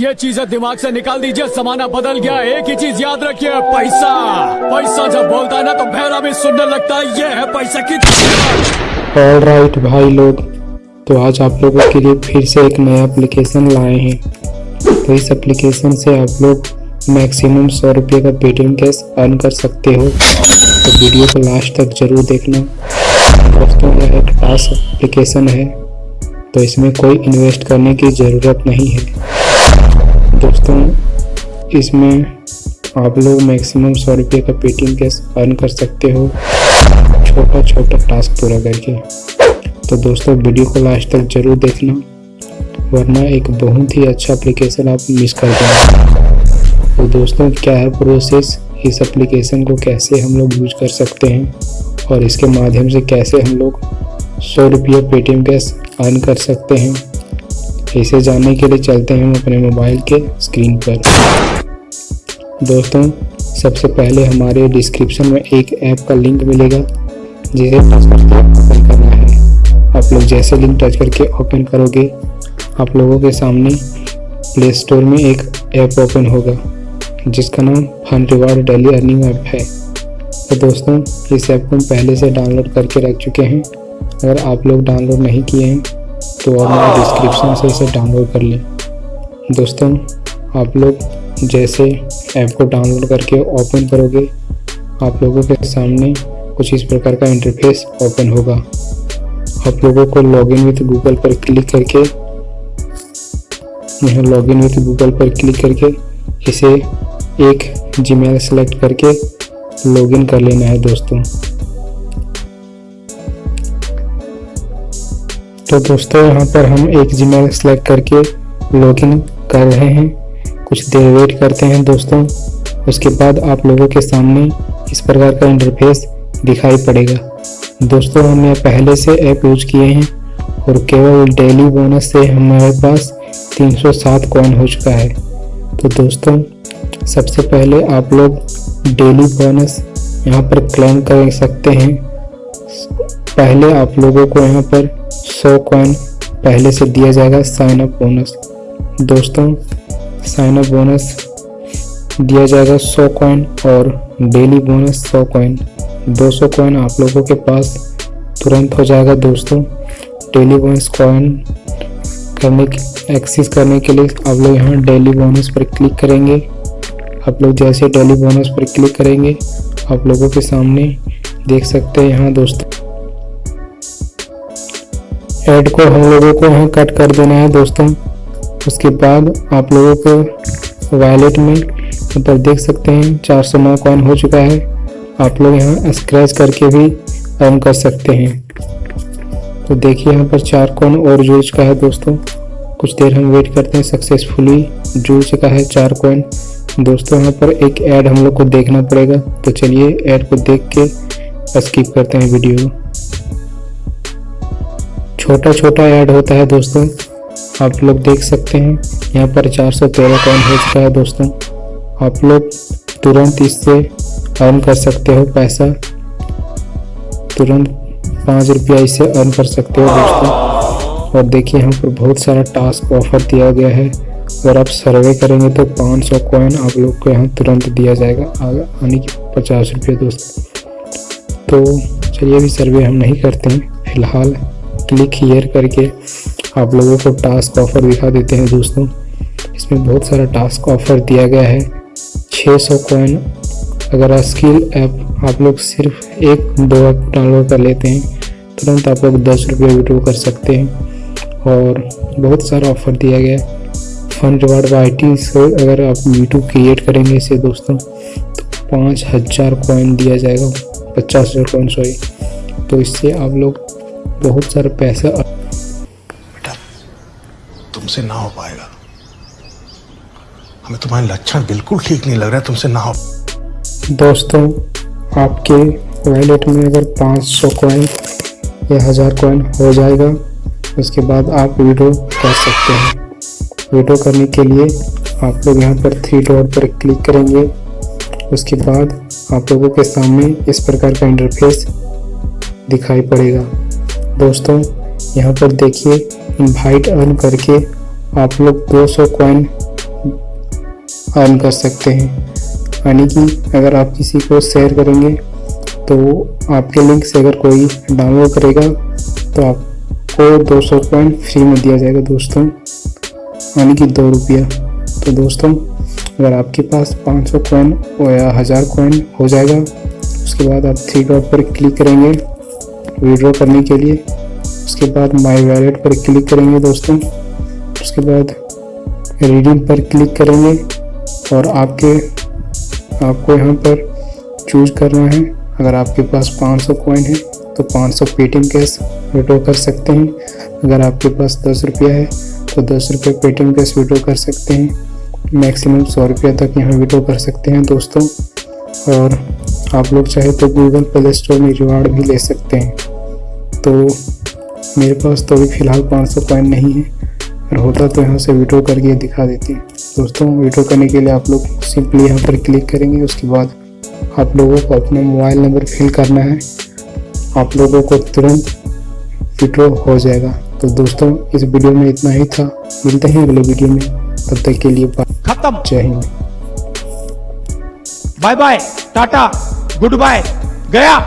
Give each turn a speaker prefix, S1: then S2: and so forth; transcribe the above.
S1: ये चीज़ें दिमाग से निकाल दीजिए जमाना बदल गया, एक ही चीज़ याद रखिए, पैसा। पैसा जब बोलता है ना तो भैरा भी सुनने लगता है, ये है पैसा की
S2: ऑल राइट भाई लोग तो आज आप लोगों के लिए फिर से एक नया एप्लीकेशन लाए हैं। तो इस एप्लीकेशन से आप लोग मैक्सिमम सौ रुपये का पेटीएम कैश अर्न कर सकते हो। तो वीडियो को लास्ट तक ज़रूर देखना। दोस्तों, यह एक टास्क एप्लीकेशन है तो इसमें कोई इन्वेस्ट करने की ज़रूरत नहीं है। दोस्तों इसमें आप लोग मैक्सिमम सौ रुपये का पेटीएम कैश अर्न कर सकते हो। छोटा छोटा टास्क पूरा करके। तो दोस्तों वीडियो को लास्ट तक ज़रूर देखना, वरना एक बहुत ही अच्छा एप्लीकेशन आप मिस कर देंगे। तो दोस्तों, क्या है प्रोसेस इस एप्लीकेशन को कैसे हम लोग यूज़ कर सकते हैं? और इसके माध्यम से कैसे हम लोग सौ रुपये पेटीएम कैश अर्न कर सकते हैं? इसे जानने के लिए चलते हैं हम अपने मोबाइल के स्क्रीन पर। दोस्तों, सबसे पहले हमारे डिस्क्रिप्शन में एक ऐप का लिंक मिलेगा, जिसे टच करके ओपन करना है। आप लोग जैसे लिंक टच करके ओपन करोगे, आप लोगों के सामने प्ले स्टोर में एक ऐप ओपन होगा, जिसका नाम fun reward daily earning app है। तो दोस्तों, इस ऐप को हम पहले से डाउनलोड करके रख चुके हैं। अगर आप लोग डाउनलोड नहीं किए हैं तो आप मैं डिस्क्रिप्शन से इसे डाउनलोड कर लें। दोस्तों आप लोग जैसे ऐप को डाउनलोड करके ओपन करोगे आप लोगों के सामने कुछ इस प्रकार का इंटरफेस ओपन होगा। आप लोगों को लॉगिन विथ गूगल पर क्लिक करके यहाँ लॉगिन विथ गूगल पर क्लिक करके इसे एक जीमेल सेलेक्ट करके लॉगिन कर लेना है दोस्तों। तो दोस्तों, यहाँ पर हम एक जीमेल सेलेक्ट करके लॉगिन कर रहे हैं। कुछ देर वेट करते हैं दोस्तों। उसके बाद आप लोगों के सामने इस प्रकार का इंटरफेस दिखाई पड़ेगा। दोस्तों हम यह पहले से ऐप यूज़ किए हैं और केवल डेली बोनस से हमारे पास 307 कॉइन हो चुका है। तो दोस्तों, सबसे पहले आप लोग डेली बोनस यहाँ पर क्लेम कर सकते हैं। पहले आप लोगों को यहाँ पर 100 कॉइन पहले से दिया जाएगा साइन अप बोनस दोस्तों साइन अप बोनस दिया जाएगा 100 कॉइन और डेली बोनस 100 कॉइन 200 कॉइन आप लोगों के पास तुरंत हो जाएगा दोस्तों। डेली बोनस कॉइन करने एक्सेस करने के लिए आप लोग यहाँ डेली बोनस पर क्लिक करेंगे। आप लोग जैसे डेली बोनस पर क्लिक करेंगे, आप लोगों के सामने देख सकते हैं यहाँ दोस्तों। ऐड को हम लोगों को यहाँ कट कर देना है दोस्तों। उसके बाद आप लोगों को वॉलेट में यहाँ पर देख सकते हैं, चार सौ नौ कॉइन हो चुका है। आप लोग यहाँ स्क्रैच करके भी अर्न कर सकते हैं। तो देखिए यहाँ पर चार कॉइन और जुड़ चुका है दोस्तों। कुछ देर हम वेट करते हैं सक्सेसफुली जुड़ चुका है चार कॉइन दोस्तों यहाँ पर एक ऐड हम लोग को देखना पड़ेगा। तो चलिए ऐड को देख के स्किप करते हैं वीडियो छोटा छोटा ऐड होता है दोस्तों। आप लोग देख सकते हैं। यहाँ पर चार सौ तेरह कॉइन हो चुका है दोस्तों। आप लोग तुरंत इससे अर्न कर सकते हो पैसा। तुरंत पाँच रुपया इससे अर्न कर सकते हो दोस्तों। और देखिए यहाँ पर बहुत सारा टास्क ऑफ़र दिया गया है। अगर आप सर्वे करेंगे तो 500 सौ कॉइन आप लोग को यहाँ तुरंत दिया जाएगा। आने की पचास रुपये दोस्तों। तो चलिए अभी सर्वे हम नहीं करते हैं। फ़िलहाल क्लिक हियर करके आप लोगों को टास्क ऑफ़र दिखा देते हैं दोस्तों। इसमें बहुत सारा टास्क ऑफ़र दिया गया है। 600 सौ कॉइन अगर स्किल ऐप आप लोग सिर्फ़ एक, दो ऐप डाउनलोड कर लेते हैं, तुरंत आप लोग दस रुपये विड्रो कर सकते हैं। और बहुत सारा ऑफ़र दिया गया है। फन रिवार्ड वाई टी अगर आप यूट्यूब क्रिएट करेंगे इसे दोस्तों तो पाँच हज़ार कॉइन दिया जाएगा। पचास हज़ार कॉइन सॉरी तो इससे आप लोग बहुत सारा पैसा
S3: बेटा तुमसे ना हो पाएगा। हमें तुम्हारे लक्षण बिल्कुल ठीक नहीं लग रहा तुमसे ना हो
S2: दोस्तों आपके वॉलेट में अगर 500 कॉइन या हज़ार कॉइन हो जाएगा उसके बाद आप वीडियो कर सकते हैं। वीडियो करने के लिए आप लोग यहाँ पर थ्री डॉट पर क्लिक करेंगे। उसके बाद आप लोगों के सामने इस प्रकार का इंटरफेस दिखाई पड़ेगा। दोस्तों, यहाँ पर देखिए इनवाइट अर्न करके आप लोग 200 कॉइन अर्न कर सकते हैं। यानी कि अगर आप किसी को शेयर करेंगे तो आपके लिंक से अगर कोई डाउनलोड करेगा तो आपको दो सौ कॉइन फ्री में दिया जाएगा दोस्तों। यानी कि दो रुपया। तो दोस्तों, अगर आपके पास 500 कॉइन या हज़ार कॉइन हो जाएगा, उसके बाद आप थ्री डॉट पर क्लिक करेंगे। विड्रॉ करने के लिए। उसके बाद माई वैलेट पर क्लिक करेंगे दोस्तों। उसके बाद रीडिंग पर क्लिक करेंगे और आपके, आपको यहाँ पर चूज़ करना है। अगर आपके पास 500 सौ कॉइन है तो 500 सौ पेटीएम कैश विड्रॉ कर सकते हैं। अगर आपके पास दस रुपया है तो दस रुपये पेटीएम कैश विड्रॉ कर सकते हैं। मैक्सिमम सौ रुपया तक यहाँ विड्रॉ कर सकते हैं दोस्तों। और आप लोग चाहे तो गूगल प्ले स्टोर में रिवार्ड भी ले सकते हैं। तो मेरे पास तो अभी फ़िलहाल 500 कॉइन नहीं है। अगर होता तो यहाँ से विड्रॉ करके दिखा देती हैं। दोस्तों विड्रॉ करने के लिए आप लोग सिंपली यहाँ पर क्लिक करेंगे। उसके बाद आप लोगों को अपना मोबाइल नंबर फिल करना है। आप लोगों को तुरंत विड्रॉ हो जाएगा। तो दोस्तों इस वीडियो में इतना ही था। मिलते हैं अगले वीडियो में। तब तक के लिए
S4: खत्म।
S2: जय Hind.
S4: Bye bye. Tata. Goodbye गया।